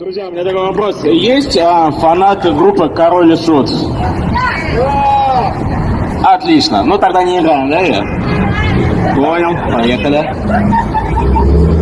Друзья, у меня такой вопрос. Есть а, фанаты группы Король и Шут? Отлично. Ну тогда не играем, да, я? Понял. Поехали.